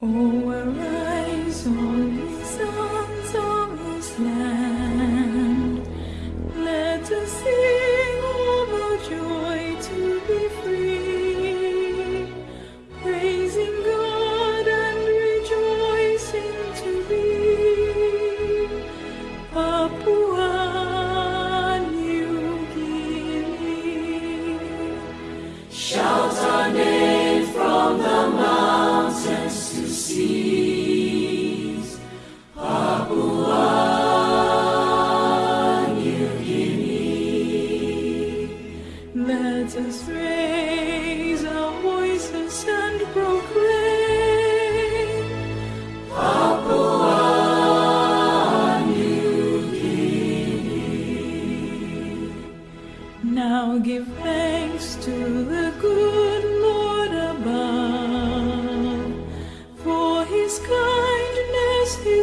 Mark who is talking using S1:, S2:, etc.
S1: Oh, arise on Let us raise our voices and proclaim Now give thanks to the good.